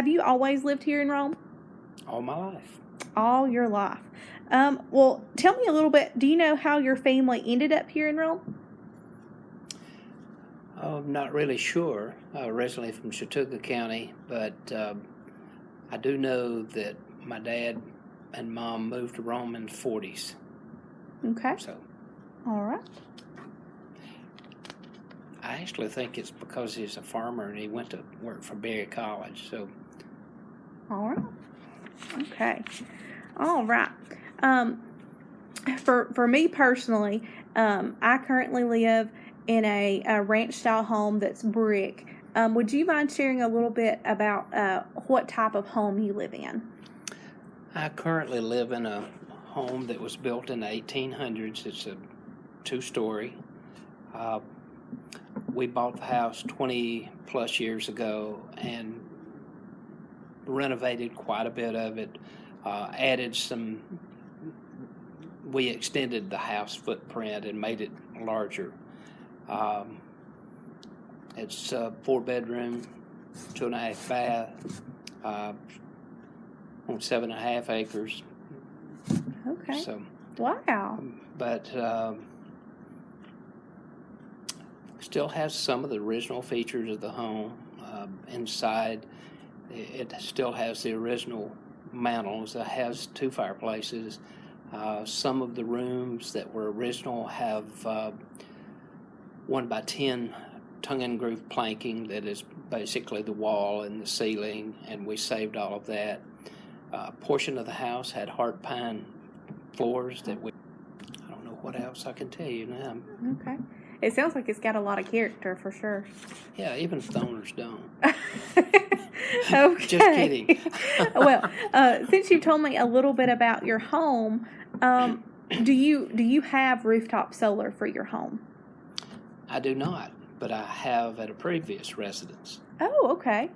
have you always lived here in Rome? all my life. All your life. Um, well, tell me a little bit. Do you know how your family ended up here in Rome? I'm not really sure. Uh, originally from Chattooga County, but um, I do know that my dad and mom moved to Rome in the 40s. Okay. So All right. I actually think it's because he's a farmer and he went to work for Berry College. So All right. Okay. All right. Um, for for me personally, um, I currently live in a, a ranch style home that's brick. Um, would you mind sharing a little bit about uh, what type of home you live in? I currently live in a home that was built in the 1800s. It's a two story. Uh, we bought the house 20 plus years ago and renovated quite a bit of it, uh, added some. We extended the house footprint and made it larger. Um, it's a four bedroom, two and a half bath, uh, on seven and a half acres. Okay. So, Wow. but um, still has some of the original features of the home. Um inside, it still has the original mantles. It has two fireplaces. Uh, some of the rooms that were original have uh, one by ten tongue and groove planking that is basically the wall and the ceiling, and we saved all of that. Uh, portion of the house had heart pine floors that we. I don't know what else I can tell you now. Okay. It sounds like it's got a lot of character for sure. Yeah, even stoners don't. okay. Just kidding. well, uh, since you've told me a little bit about your home, um, do you do you have rooftop solar for your home? I do not, but I have at a previous residence. Oh, okay.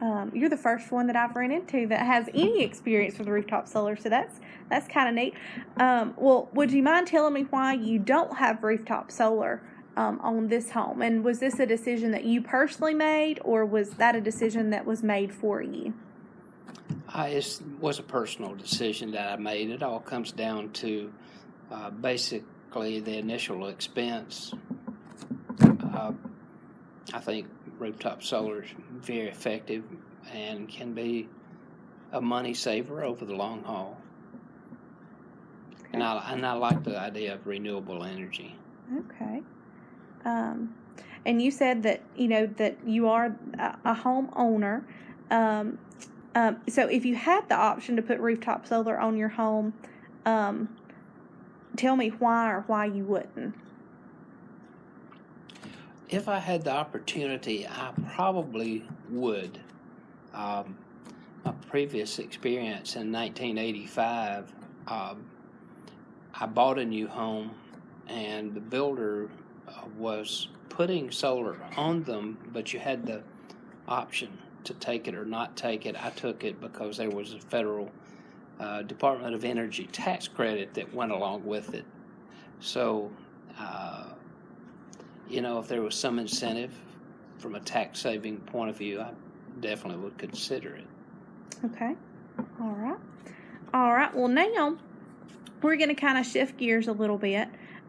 Um, you're the first one that I've run into that has any experience with rooftop solar, so that's that's kind of neat. Um, well, would you mind telling me why you don't have rooftop solar um, on this home? And was this a decision that you personally made, or was that a decision that was made for you? I, it was a personal decision that I made. It all comes down to uh, basically the initial expense. Uh, I think rooftop solar is very effective and can be a money saver over the long haul. And I, and I like the idea of renewable energy. Okay. Um, and you said that you know that you are a, a homeowner. Um, um, so if you had the option to put rooftop solar on your home, um, tell me why or why you wouldn't. If I had the opportunity, I probably would. Um, my previous experience in 1985, um, I bought a new home, and the builder was putting solar on them, but you had the option to take it or not take it. I took it because there was a federal uh, Department of Energy tax credit that went along with it. So, uh, you know, if there was some incentive from a tax saving point of view, I definitely would consider it. Okay. All right. All right. Well, now we're going to kind of shift gears a little bit.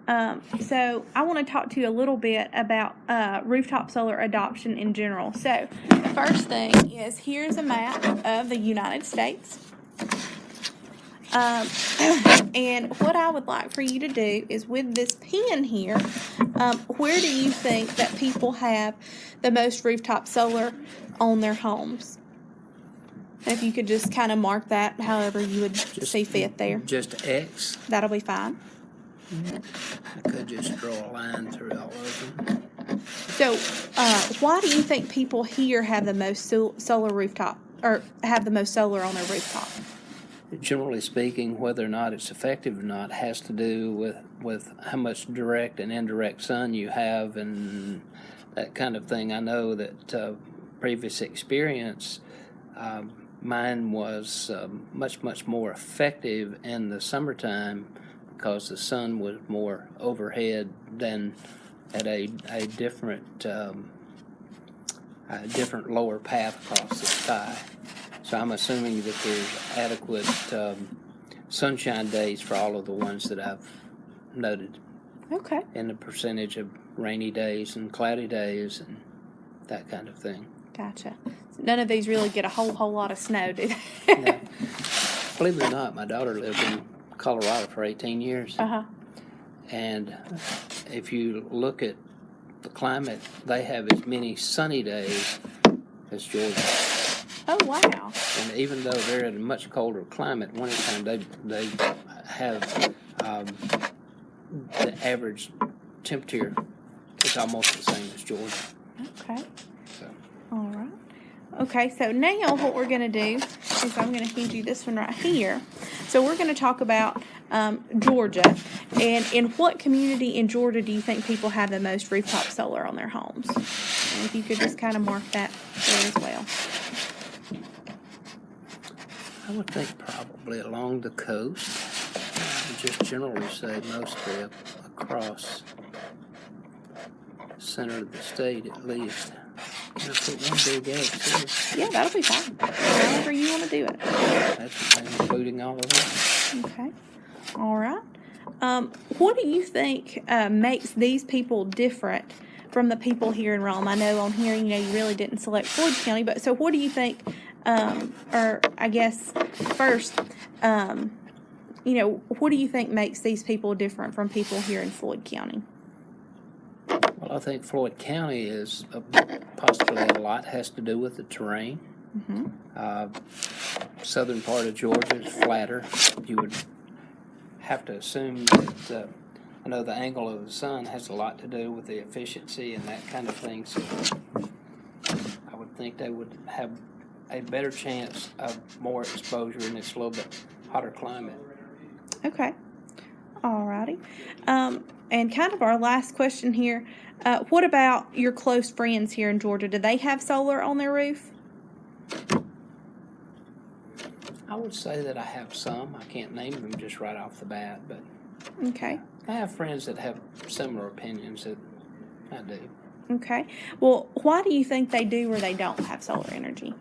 Um, so I want to talk to you a little bit about uh, rooftop solar adoption in general. So the first thing is here's a map of the United States. Um, and what I would like for you to do is with this pen here, um, where do you think that people have the most rooftop solar on their homes? If you could just kind of mark that however you would see fit there, Just X. that'll be fine. I could just draw a line through all of them. So, uh, why do you think people here have the most sol- solar rooftop or have the most solar on their rooftop? Generally speaking, whether or not it's effective or not has to do with, with how much direct and indirect sun you have and that kind of thing. I know that uh, previous experience, um, mine was um, much, much more effective in the summertime because the sun was more overhead than at a, a different um, a different lower path across the sky. So I'm assuming that there's adequate um, sunshine days for all of the ones that I've noted, Okay. and the percentage of rainy days and cloudy days and that kind of thing. Gotcha. None of these really get a whole whole lot of snow, do they? Now, believe it or not, my daughter lived in Colorado for 18 years, uh huh. and if you look at the climate, they have as many sunny days as Georgia. Oh wow. And even though they're in a much colder climate, wintertime they they have um, the average temperature is almost the same as Georgia. Okay. Okay, so now what we're going to do is I'm going to hand you this one right here. So we're going to talk about um, Georgia. And in what community in Georgia do you think people have the most rooftop solar on their homes? And if you could just kind of mark that there as well. I would think probably along the coast. Just generally say mostly across center of the state at least. I put one big X here? Yeah, that'll be fine. However you want to do it. That's including all of them. Okay. All right. Um, what do you think uh, makes these people different from the people here in Rome? I know on here, you know, you really didn't select Floyd County, but so what do you think, um, or I guess first, um, you know, what do you think makes these people different from people here in Floyd County? Well, I think Floyd County is uh, possibly a lot has to do with the terrain. Mm-hmm. Uh, southern part of Georgia is flatter. You would have to assume that uh, I know the angle of the sun has a lot to do with the efficiency and that kind of thing. So I would think they would have a better chance of more exposure in this little bit hotter climate. Okay. Alrighty. Um, and kind of our last question here. Uh, what about your close friends here in Georgia? Do they have solar on their roof? I would say that I have some. I can't name them just right off the bat, but Okay. I have friends that have similar opinions that I do. Okay. Well, why do you think they do or they don't have solar energy?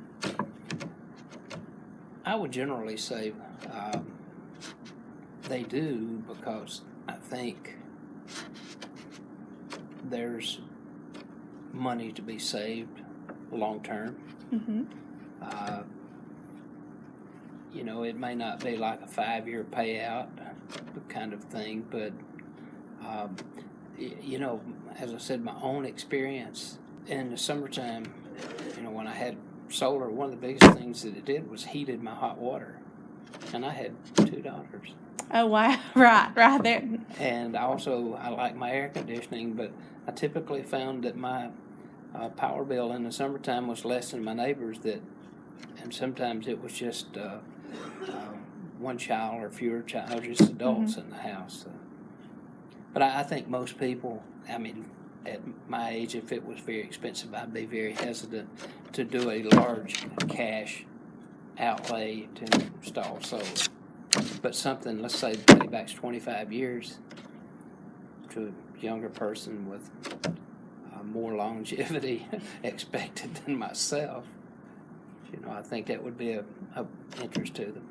I would generally say um, they do because I think there's money to be saved long term. Mm-hmm. Uh, you know, it may not be like a five year payout kind of thing, but, um, you know, as I said, my own experience in the summertime, you know, when I had solar, one of the biggest things that it did was heated my hot water. And I had two daughters. Oh wow! Right, right there. And also, I like my air conditioning, but I typically found that my uh, power bill in the summertime was less than my neighbors that, and sometimes it was just uh, uh, one child or fewer child, just adults in the house. So. But I, I think most people, I mean, at my age, if it was very expensive, I'd be very hesitant to do a large cash outlay to install solar. But something, let's say, paybacks 25 years to a younger person with uh, more longevity expected than myself, you know, I think that would be of, of interest to them.